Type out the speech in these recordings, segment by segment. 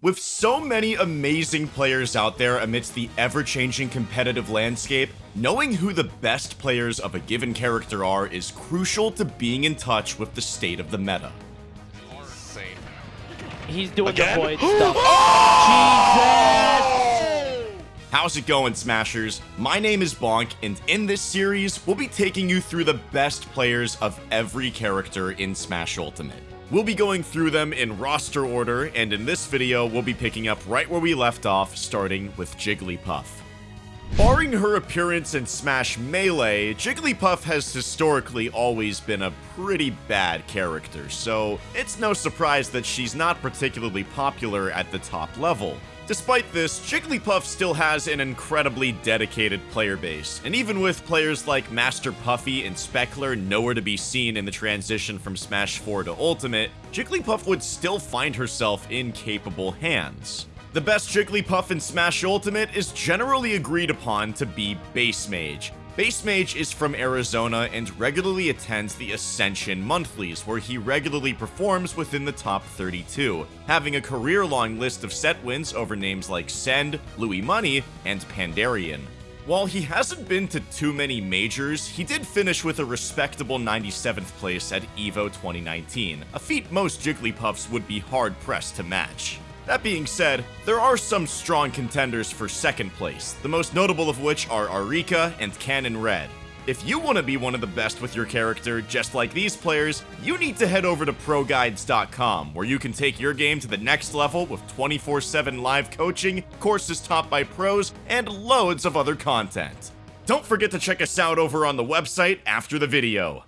With so many amazing players out there amidst the ever-changing competitive landscape, knowing who the best players of a given character are is crucial to being in touch with the state of the meta. He's doing Again? the void stuff. Jesus! How's it going, Smashers? My name is Bonk, and in this series, we'll be taking you through the best players of every character in Smash Ultimate. We'll be going through them in roster order, and in this video, we'll be picking up right where we left off, starting with Jigglypuff. Barring her appearance in Smash Melee, Jigglypuff has historically always been a pretty bad character, so it's no surprise that she's not particularly popular at the top level. Despite this, Jigglypuff still has an incredibly dedicated player base, and even with players like Master Puffy and Speckler nowhere to be seen in the transition from Smash 4 to Ultimate, Jigglypuff would still find herself in capable hands. The best Jigglypuff in Smash Ultimate is generally agreed upon to be Bass Mage. Bass Mage is from Arizona and regularly attends the Ascension Monthlies, where he regularly performs within the top 32, having a career-long list of set wins over names like Send, Louis Money, and Pandarian. While he hasn't been to too many majors, he did finish with a respectable 97th place at EVO 2019, a feat most Jigglypuffs would be hard-pressed to match. That being said, there are some strong contenders for second place, the most notable of which are Arika and Canon Red. If you want to be one of the best with your character, just like these players, you need to head over to ProGuides.com, where you can take your game to the next level with 24-7 live coaching, courses taught by pros, and loads of other content. Don't forget to check us out over on the website after the video.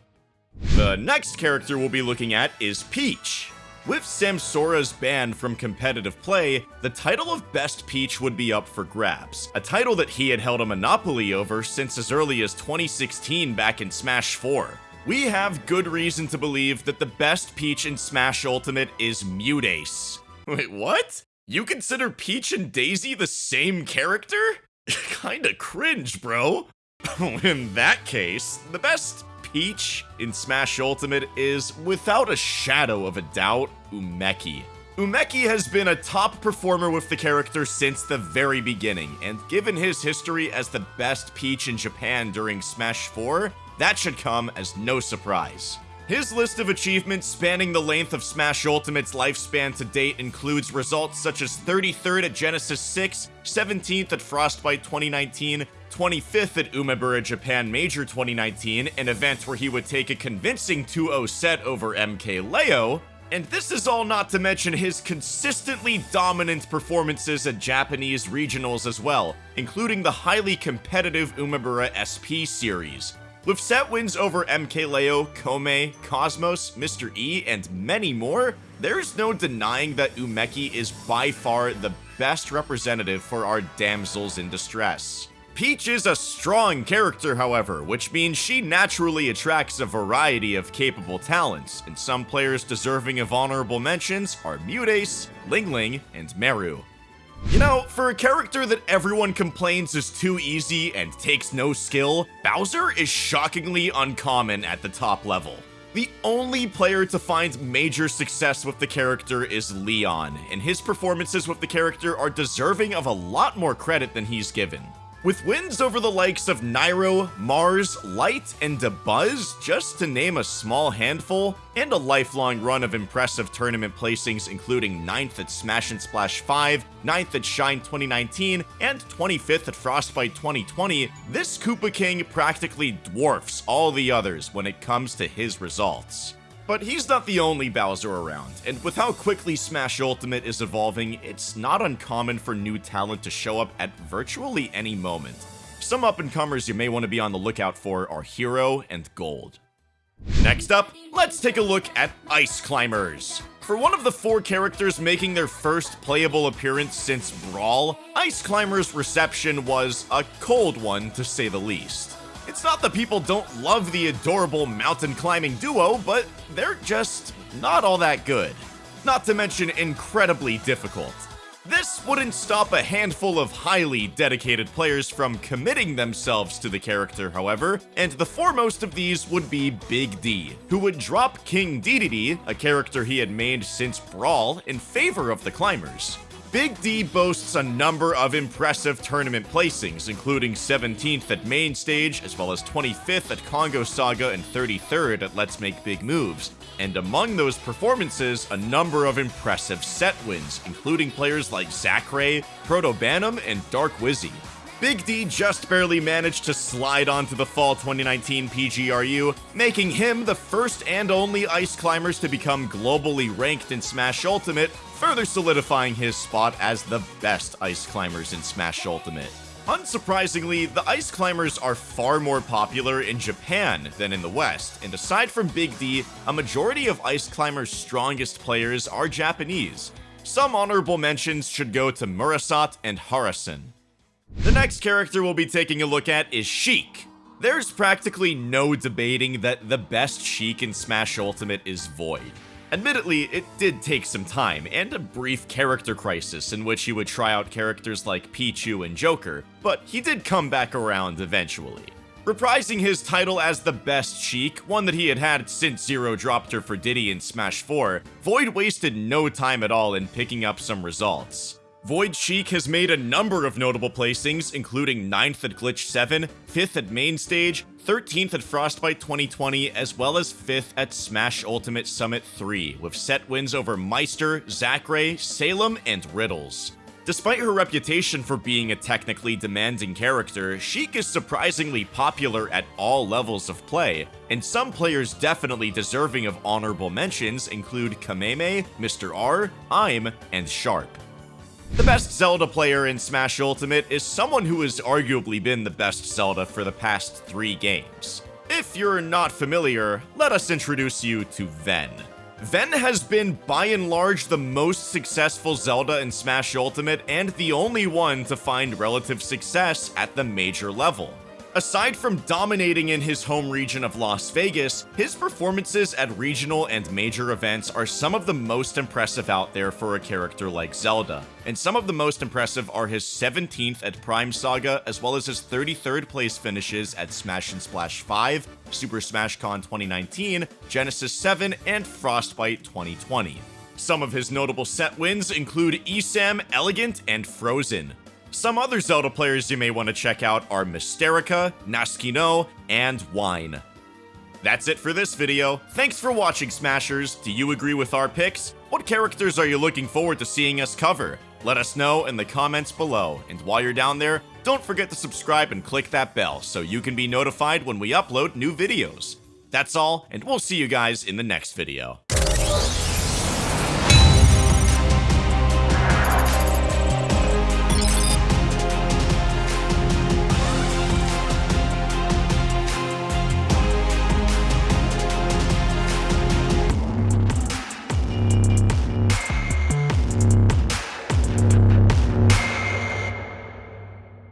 The next character we'll be looking at is Peach. With Samsora's ban from competitive play, the title of Best Peach would be up for grabs, a title that he had held a monopoly over since as early as 2016 back in Smash 4. We have good reason to believe that the best Peach in Smash Ultimate is Mutace. Wait, what? You consider Peach and Daisy the same character? Kinda cringe, bro. in that case, the best Peach in Smash Ultimate is, without a shadow of a doubt, Umeki. Umeki has been a top performer with the character since the very beginning, and given his history as the best Peach in Japan during Smash 4, that should come as no surprise. His list of achievements spanning the length of Smash Ultimate's lifespan to date includes results such as 33rd at Genesis 6, 17th at Frostbite 2019, 25th at Umebura Japan Major 2019, an event where he would take a convincing 2-0 set over MKLeo, and this is all not to mention his consistently dominant performances at Japanese regionals as well, including the highly competitive Umebura SP series. With set wins over MKLeo, Kome, Cosmos, Mr. E, and many more, there's no denying that Umeki is by far the best representative for our damsels in distress. Peach is a strong character, however, which means she naturally attracts a variety of capable talents, and some players deserving of honorable mentions are Mutace, Ling Ling, and Meru. You know, for a character that everyone complains is too easy and takes no skill, Bowser is shockingly uncommon at the top level. The only player to find major success with the character is Leon, and his performances with the character are deserving of a lot more credit than he's given. With wins over the likes of Nairo, Mars, Light, and Dabuz, just to name a small handful, and a lifelong run of impressive tournament placings including 9th at Smash and Splash 5, 9th at Shine 2019, and 25th at Frostbite 2020, this Koopa King practically dwarfs all the others when it comes to his results. But he's not the only Bowser around, and with how quickly Smash Ultimate is evolving, it's not uncommon for new talent to show up at virtually any moment. Some up-and-comers you may want to be on the lookout for are Hero and Gold. Next up, let's take a look at Ice Climbers. For one of the four characters making their first playable appearance since Brawl, Ice Climbers' reception was a cold one to say the least. It's not that people don't love the adorable mountain climbing duo, but they're just not all that good. Not to mention incredibly difficult. This wouldn't stop a handful of highly dedicated players from committing themselves to the character, however, and the foremost of these would be Big D, who would drop King Dedede, a character he had made since Brawl, in favor of the climbers. Big D boasts a number of impressive tournament placings, including 17th at Main Stage, as well as 25th at Kongo Saga and 33rd at Let's Make Big Moves. And among those performances, a number of impressive set wins, including players like Zackray, ProtoBanham, and Dark Wizzy. Big D just barely managed to slide onto the fall 2019 PGRU, making him the first and only Ice Climbers to become globally ranked in Smash Ultimate, further solidifying his spot as the best Ice Climbers in Smash Ultimate. Unsurprisingly, the Ice Climbers are far more popular in Japan than in the West, and aside from Big D, a majority of Ice Climbers' strongest players are Japanese. Some honorable mentions should go to Murasat and Harasen. The next character we'll be taking a look at is Sheik. There's practically no debating that the best Sheik in Smash Ultimate is Void. Admittedly, it did take some time, and a brief character crisis in which he would try out characters like Pichu and Joker, but he did come back around eventually. Reprising his title as the best Sheik, one that he had had since Zero dropped her for Diddy in Smash 4, Void wasted no time at all in picking up some results. Void Sheik has made a number of notable placings, including 9th at Glitch 7, 5th at Main Stage, 13th at Frostbite 2020, as well as 5th at Smash Ultimate Summit 3, with set wins over Meister, Zackray, Salem, and Riddles. Despite her reputation for being a technically demanding character, Sheik is surprisingly popular at all levels of play, and some players definitely deserving of honorable mentions include Kameme, Mr. R, I'm, and Sharp. The best Zelda player in Smash Ultimate is someone who has arguably been the best Zelda for the past three games. If you're not familiar, let us introduce you to Ven. Ven has been by and large the most successful Zelda in Smash Ultimate and the only one to find relative success at the major level. Aside from dominating in his home region of Las Vegas, his performances at regional and major events are some of the most impressive out there for a character like Zelda. And some of the most impressive are his 17th at Prime Saga, as well as his 33rd place finishes at Smash and Splash 5, Super Smash Con 2019, Genesis 7, and Frostbite 2020. Some of his notable set wins include ESAM, Elegant, and Frozen. Some other Zelda players you may want to check out are Mysterica, Naskino, and Wine. That's it for this video. Thanks for watching, Smashers. Do you agree with our picks? What characters are you looking forward to seeing us cover? Let us know in the comments below. And while you're down there, don't forget to subscribe and click that bell so you can be notified when we upload new videos. That's all, and we'll see you guys in the next video.